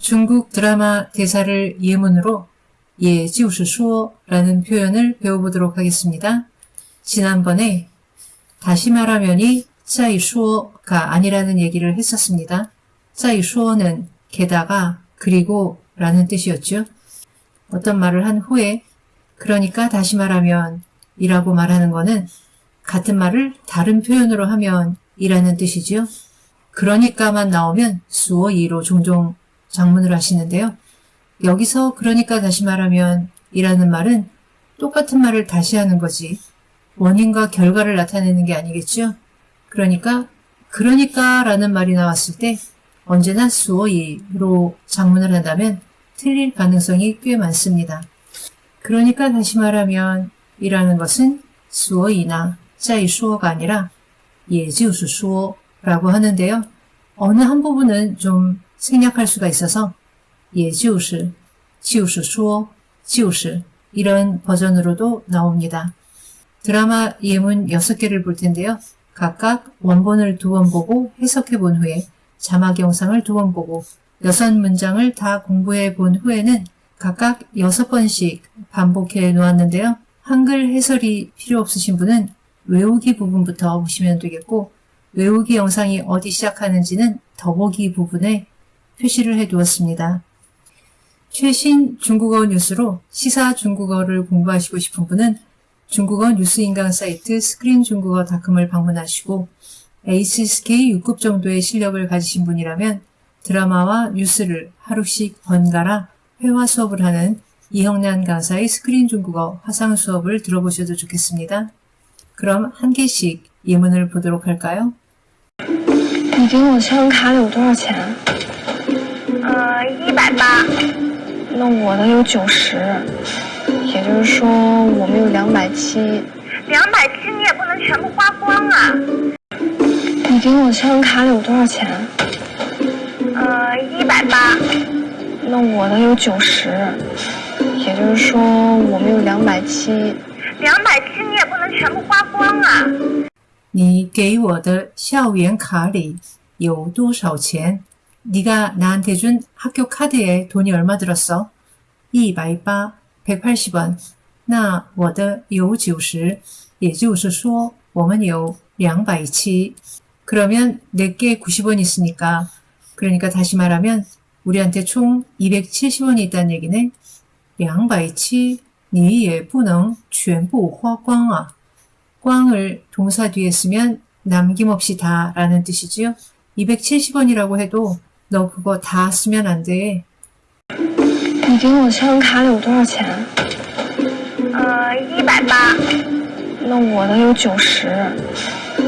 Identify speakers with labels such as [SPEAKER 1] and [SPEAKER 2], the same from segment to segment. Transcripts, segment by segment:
[SPEAKER 1] 중국 드라마 대사를 예문으로 예, 지우스 수어라는 표현을 배워보도록 하겠습니다. 지난번에 다시 말하면이 짜이 수어가 아니라는 얘기를 했었습니다. 짜이 수어는 게다가 그리고 라는 뜻이었죠. 어떤 말을 한 후에 그러니까 다시 말하면 이라고 말하는 거는 같은 말을 다른 표현으로 하면 이라는 뜻이지요. 그러니까만 나오면 수어 이로 종종 장문을 하시는데요. 여기서 그러니까 다시 말하면 이라는 말은 똑같은 말을 다시 하는 거지 원인과 결과를 나타내는 게 아니겠죠. 그러니까 그러니까 라는 말이 나왔을 때 언제나 수어 이로 장문을 한다면 틀릴 가능성이 꽤 많습니다. 그러니까 다시 말하면 이라는 것은 수어이나 짜이 수어가 아니라 예지우수 수어라고 하는데요. 어느 한 부분은 좀 생략할 수가 있어서 수어, 지우스 이런 버전으로도 나옵니다. 드라마 예문 6개를 볼 텐데요. 각각 원본을 두 번 보고 해석해 본 후에 자막 영상을 두 번 보고 여섯 문장을 다 공부해 본 후에는 각각 여섯 번씩 반복해 놓았는데요. 한글 해설이 필요 없으신 분은 외우기 부분부터 보시면 되겠고 외우기 영상이 어디 시작하는지는 더보기 부분에 표시를 해 두었습니다. 최신 중국어 뉴스로 시사 중국어를 공부하시고 싶은 분은 중국어 뉴스 인강 사이트 스크린중국어닷컴을 방문하시고 HSK 6급 정도의 실력을 가지신 분이라면 드라마와 뉴스를 하루씩 번갈아 회화 수업을 하는 이형란 강사의 스크린 중국어 화상 수업을 들어보셔도 좋겠습니다. 그럼 한 개씩 예문을 보도록 할까요?
[SPEAKER 2] 你给我信用卡里有多少钱？
[SPEAKER 3] 百八，
[SPEAKER 2] 那我的有九十，也就是说我们有两百七。
[SPEAKER 3] 两百七你也不能全部花光啊。
[SPEAKER 2] 你给我信用卡里有多少钱？
[SPEAKER 3] 呃，一百八，
[SPEAKER 2] 那我的有九十，也就是说我们有两百七。
[SPEAKER 3] 两百七你也不能全部花光啊。
[SPEAKER 1] 你给我的校园卡里有多少钱? 네가 나한테 준 학교 카드에 돈이 얼마 들었어? 180, 180원. 那我的有90, 也就是说我们有270. 그러면 내게 90원 있으니까 그러니까 다시 말하면 우리한테 총 270원이 있다는 얘기네. 270你也不能全部花光啊. 꽝을 동사 뒤에 쓰면 남김없이 다 라는 뜻이지요. 270원이라고 해도 너 그거 다 쓰면 안 돼.
[SPEAKER 2] 你给我信用卡里有多少钱？
[SPEAKER 3] 呃，一百八，
[SPEAKER 2] 那我的有九十，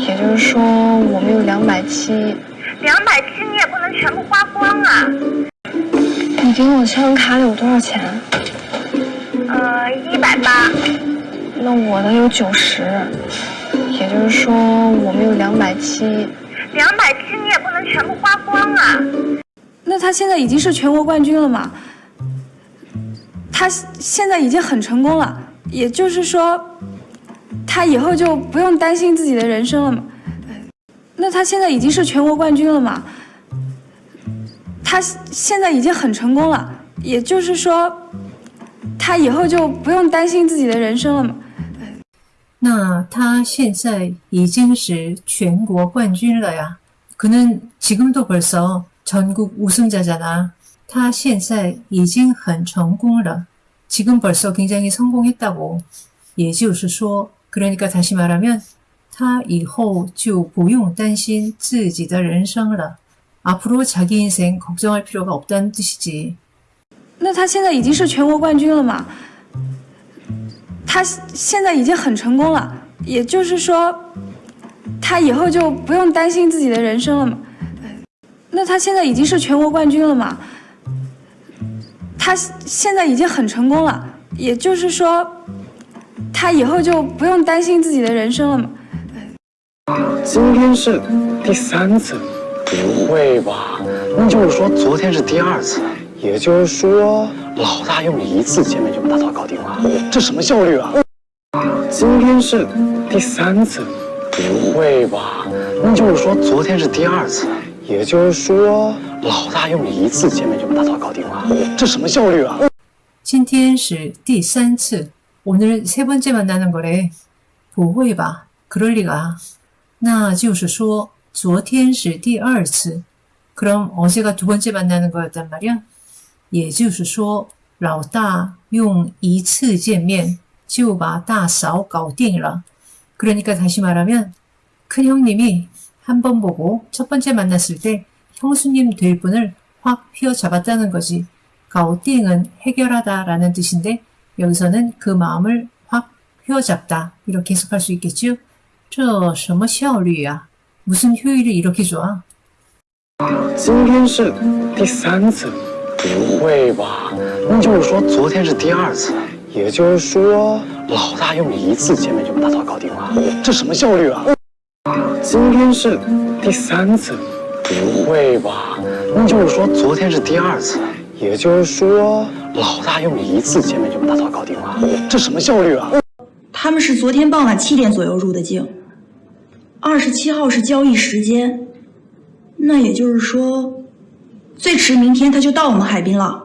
[SPEAKER 2] 也就是说我们有两百七。
[SPEAKER 3] 两百七你也不能全部花光啊。
[SPEAKER 2] 你给我信用卡里有多少钱？
[SPEAKER 3] 呃，一百八，
[SPEAKER 2] 那我的有九十，也就是说我们有两百七。
[SPEAKER 3] 两百七你也不能 全部花光啊。
[SPEAKER 4] 那他现在已经是全国冠军了嘛？他现在已经很成功了，也就是说，他以后就不用担心自己的人生了嘛？那他现在已经是全国冠军了嘛？他现在已经很成功了，也就是说，他以后就不用担心自己的人生了嘛？
[SPEAKER 1] 那他现在已经是全国冠军了呀. 그는 지금도 벌써 전국 우승자잖아. 他现在已经很成功了. 지금 벌써 굉장히 성공했다고. 也就是说, 그러니까 다시 말하면 他以后就不用担心自己的人生了. 앞으로 자기 인생 걱정할 필요가 없다는 뜻이지.
[SPEAKER 4] 那他现在已经是全国冠军了嘛？他现在已经很成功了，也就是说， 他以后就不用担心自己的人生了嘛？那他现在已经是全国冠军了嘛？他现在已经很成功了，也就是说，他以后就不用担心自己的人生了嘛？
[SPEAKER 5] 今天是第三次，不会吧？那就是说昨天是第二次，也就是说老大用一次见面就把大嫂搞定了，这什么效率啊？今天是第三次，不会吧？那就是说昨天是第二次， 也就是说，老大用一次见面就把大嫂搞定了，这什么效率啊？
[SPEAKER 1] 今天是第三次. 오늘 세 번째 만나는 거래. 不会吧? 그럴 리가. 那就是说昨天是第二次. 그럼 어제가 두 번째 만나는 거였단 말이야? 也就是说老大用一次见面就把大嫂搞定了. 그러니까 다시 말하면 큰 형님이 한 번 보고 첫 번째 만났을 때 형수님 될 분을 확 휘어잡았다는 거지. 가오띵은 해결하다라는 뜻인데 여기서는 그 마음을 확 휘어잡다 이렇게 해석할 수 있겠죠? 这什么效率呀? 무슨 효율이 이렇게 좋아?
[SPEAKER 5] 今天是第三次，不会吧？那就是说昨天是第二次， 也就是说老大用一次见面就把大嫂搞定了，这什么效率啊？今天是第三次，不会吧？那就是说昨天是第二次，也就是说老大用一次见面就把大嫂搞定了，这什么效率啊？
[SPEAKER 6] 他们是昨天傍晚七点左右入的境，二十七号是交易时间，那也就是说，最迟明天他就到我们海滨了。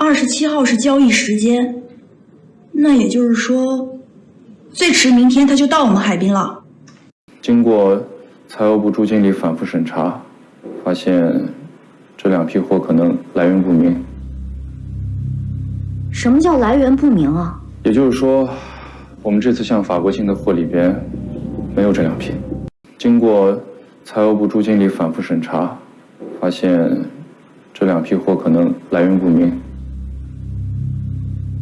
[SPEAKER 6] 二十七号是交易时间，那也就是说，最迟明天他就到我们海滨了。
[SPEAKER 7] 经过财务部朱经理反复审查，发现这两批货可能来源不明。
[SPEAKER 8] 什么叫来源不明啊？
[SPEAKER 7] 也就是说，我们这次向法国进的货里边没有这两批。经过财务部朱经理反复审查，发现这两批货可能来源不明。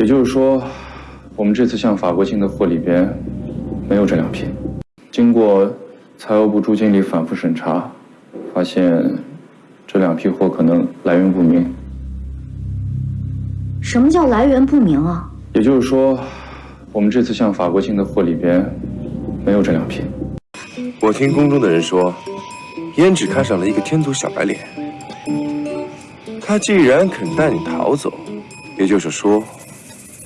[SPEAKER 7] 也就是说，我们这次向法国进的货里边没有这两批。经过财务部朱经理反复审查，发现这两批货可能来源不明。
[SPEAKER 8] 什么叫来源不明啊？
[SPEAKER 7] 也就是说，我们这次向法国进的货里边没有这两批。
[SPEAKER 9] 我听宫中的人说，胭脂看上了一个天族小白脸，他既然肯带你逃走，也就是说，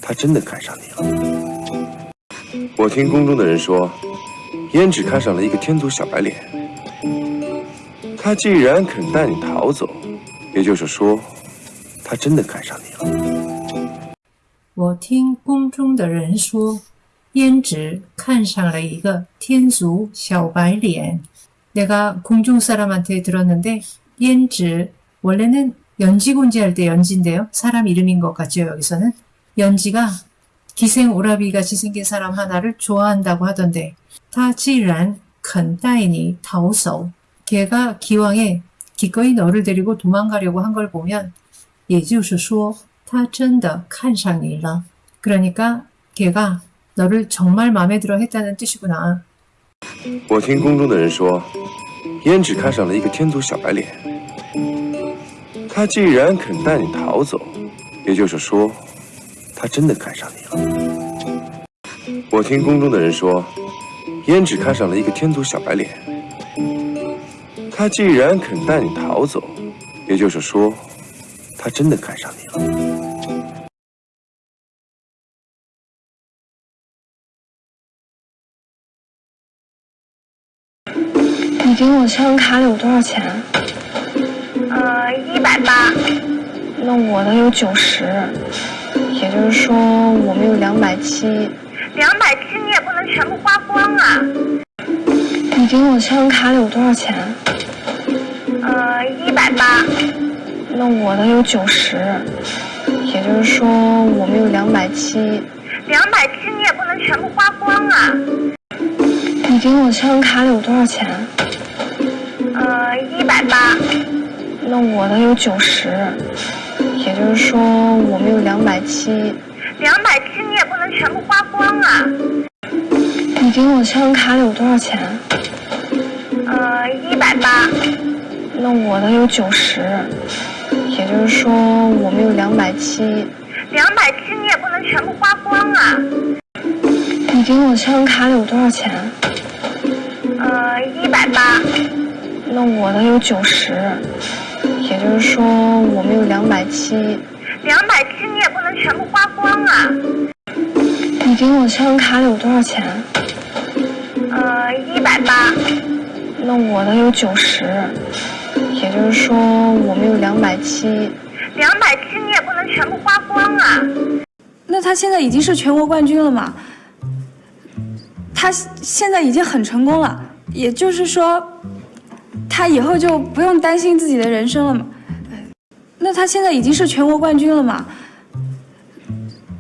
[SPEAKER 9] 他真的看上你了。我听宫中的人说，胭脂看上了一个天族小白脸，他既然肯带你逃走，也就是说，他真的看上你了。
[SPEAKER 1] 我听宫中的人说，胭脂看上了一个天族小白脸。내가궁중사람한테들었는데胭脂 원래는 연지곤지 할 때 연지인데요. 사람 이름인 것 같죠, 여기서는. 연지가 기생 오라비 같이 생긴 사람 하나를 좋아한다고 하던데, 타既然肯带你逃走 걔가 기왕에 기꺼이 너를 데리고 도망가려고 한 걸 보면 也就是说他真的看上你了. 그러니까 걔가 너를 정말 마음에 들어 했다는 뜻이구나.
[SPEAKER 9] 我听宫中的人说，胭脂看上了一个天族小白脸。他既然肯带你逃走，也就是说， 他真的看上你了。我听宫中的人说，胭脂看上了一个天族小白脸。他既然肯带你逃走，也就是说，他真的看上你了。
[SPEAKER 2] 你给我信用卡里有多少钱？
[SPEAKER 3] 呃，一百八。
[SPEAKER 2] 那我的有九十，也就是说我们有两百七。
[SPEAKER 3] 两百七你也不能全部花光啊。
[SPEAKER 2] 你给我信用卡里有多少钱？
[SPEAKER 3] 呃，一百八。
[SPEAKER 2] 那我的有九十，也就是说我们有两百七。
[SPEAKER 3] 两百七你也不能全部花光啊。
[SPEAKER 2] 你给我信用卡里有多少钱？
[SPEAKER 3] 呃，一百八。
[SPEAKER 2] 那我的有九十，也就是说我们有两百七。
[SPEAKER 3] 两百七你也不能全部花光啊。
[SPEAKER 2] 你给我信用卡里有多少钱？
[SPEAKER 3] 呃，一百八。
[SPEAKER 2] 那我的有九十，也就是说我们有两百七。
[SPEAKER 3] 两百七你也不能全部花光啊。
[SPEAKER 2] 你给我信用卡里有多少钱？
[SPEAKER 3] 呃，一百八。
[SPEAKER 2] 那我的有九十，也就是说我们有两百七。
[SPEAKER 3] 两百七你也不能全部花光啊。
[SPEAKER 2] 你给我信用卡里有多少钱？
[SPEAKER 3] 呃，一百八。
[SPEAKER 2] 那我的有九十，也就是说我们有两百七。
[SPEAKER 3] 两百七你也不能全部花光啊。
[SPEAKER 4] 那他现在已经是全国冠军了嘛？他现在已经很成功了，也就是说，他以后就不用担心自己的人生了嘛？那他现在已经是全国冠军了嘛？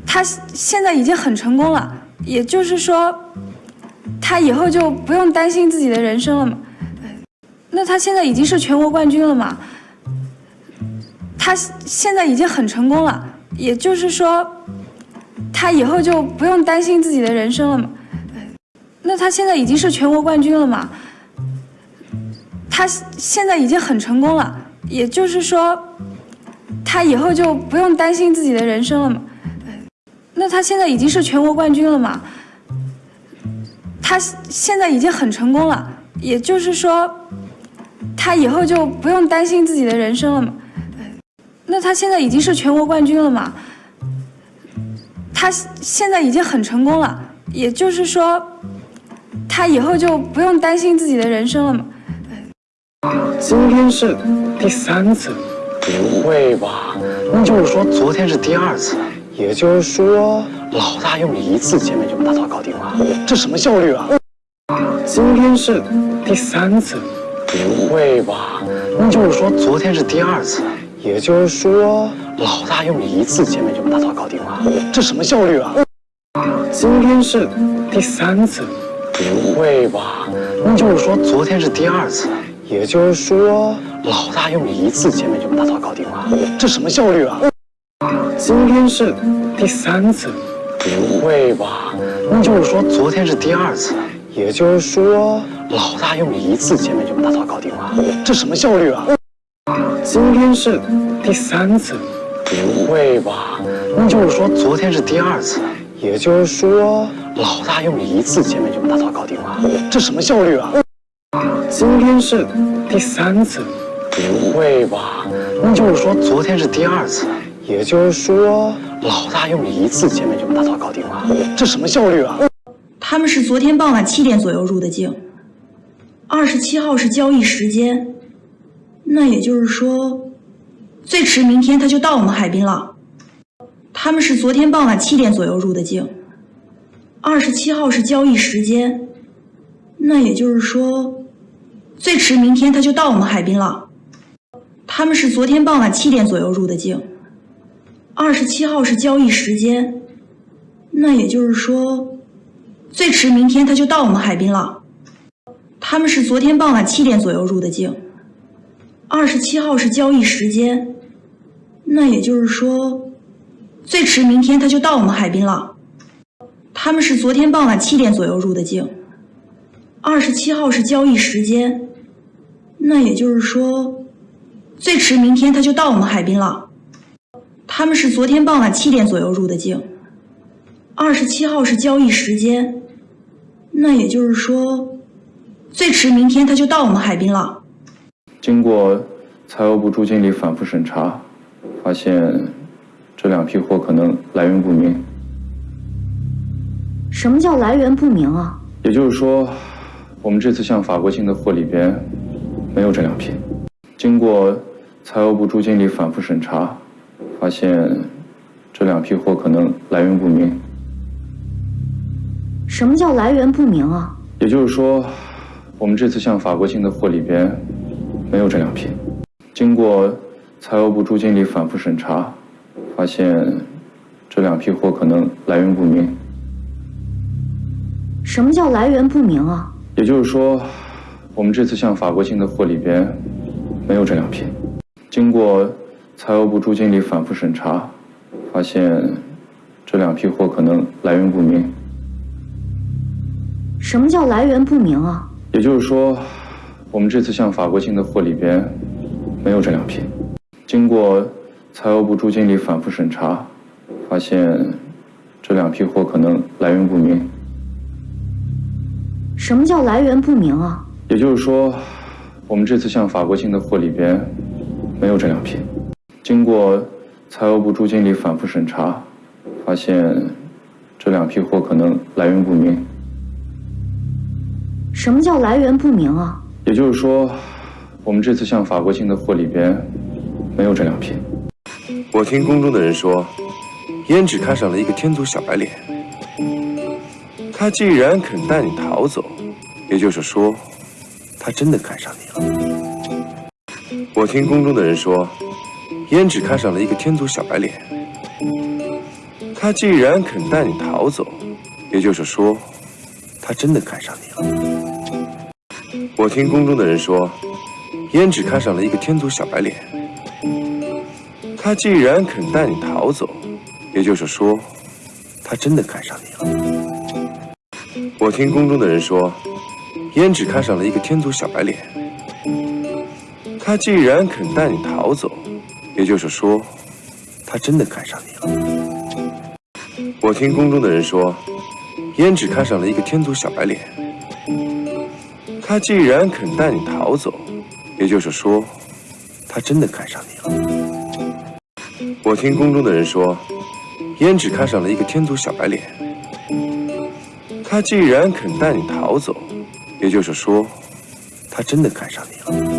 [SPEAKER 4] 他现在已经很成功了，也就是说，他以后就不用担心自己的人生了嘛？那他现在已经是全国冠军了嘛？他现在已经很成功了，也就是说，他以后就不用担心自己的人生了嘛？那他现在已经是全国冠军了嘛？他现在已经很成功了，也就是说，他以后就不用担心自己的人生了嘛？那他现在已经是全国冠军了嘛？他现在已经很成功了，也就是说，他以后就不用担心自己的人生了嘛？那他现在已经是全国冠军了嘛？他现在已经很成功了，也就是说，他以后就不用担心自己的人生了嘛？
[SPEAKER 5] 今天是第三次，不会吧？那就是说昨天是第二次，也就是说老大用一次见面就把大嫂搞定了，这什么效率啊？今天是第三次，不会吧？那就是说昨天是第二次，也就是说老大用一次见面就把大嫂搞定了，这什么效率啊？今天是第三次，不会吧？那就是说昨天是第二次。也就是说，老大用一次见面就把大嫂搞定了，这什么效率啊？今天是第三次，不会吧？那就是说昨天是第二次，也就是说老大用一次见面就把大嫂搞定了，这什么效率啊？今天是第三次，不会吧？那就是说昨天是第二次，也就是说老大用一次见面就把大嫂搞定了，这什么效率啊？今天是第三次，不会吧？那就是说昨天是第二次，也就是说老大用一次见面就把大嫂搞定了，这什么效率啊？
[SPEAKER 6] 他们是昨天傍晚七点左右入的境，二十七号是交易时间，那也就是说，最迟明天他就到我们海滨了。他们是昨天傍晚七点左右入的境，二十七号是交易时间，那也就是说。最迟明天他就到我们海滨了。他们是昨天傍晚七点左右入的境，二十七号是交易时间，那也就是说，最迟明天他就到我们海滨了。他们是昨天傍晚七点左右入的境，二十七号是交易时间，那也就是说，最迟明天他就到我们海滨了。他们是昨天傍晚七点左右入的境，二十七号是交易时间，那也就是说，最迟明天他就到我们海滨了。他们是昨天傍晚七点左右入的境，二十七号是交易时间，那也就是说，最迟明天他就到我们海滨了。
[SPEAKER 7] 经过财务部朱经理反复审查，发现这两批货可能来源不明。
[SPEAKER 8] 什么叫来源不明啊？
[SPEAKER 7] 也就是说，我们这次向法国进的货里边没有这两批。经过财务部朱经理反复审查，发现这两批货可能来源不明。
[SPEAKER 8] 什么叫来源不明啊？
[SPEAKER 7] 也就是说，我们这次向法国进的货里边没有这两批。经过财务部朱经理反复审查，发现这两批货可能来源不明。
[SPEAKER 8] 什么叫来源不明啊？
[SPEAKER 7] 也就是说，我们这次向法国进的货里边没有这两批。经过财务部朱经理反复审查，发现这两批货可能来源不明。
[SPEAKER 8] 什么叫来源不明啊？
[SPEAKER 7] 也就是说，我们这次向法国进的货里边没有这两批。经过财务部朱经理反复审查，发现这两批货可能来源不明。
[SPEAKER 8] 什么叫来源不明啊？
[SPEAKER 7] 也就是说，我们这次向法国进的货里边没有这两批。经过财务部朱经理反复审查，发现这两批货可能来源不明。
[SPEAKER 8] 什么叫来源不明啊？
[SPEAKER 7] 也就是说，我们这次向法国进的货里边没有这两批。
[SPEAKER 9] 我听宫中的人说，胭脂看上了一个天族小白脸。他既然肯带你逃走，也就是说，他真的看上你了。我听宫中的人说，胭脂看上了一个天族小白脸。他既然肯带你逃走，也就是说，他真的看上你了。我听宫中的人说，胭脂看上了一个天族小白脸。他既然肯带你逃走，也就是说，他真的看上你了。我听宫中的人说，胭脂看上了一个天族小白脸。他既然肯带你逃走，也就是说，他真的看上你了。我听宫中的人说，胭脂看上了一个天族小白脸。他既然肯带你逃走，也就是说，他真的看上你了。我听宫中的人说，胭脂看上了一个天族小白脸。他既然肯带你逃走，也就是说，他真的看上你了。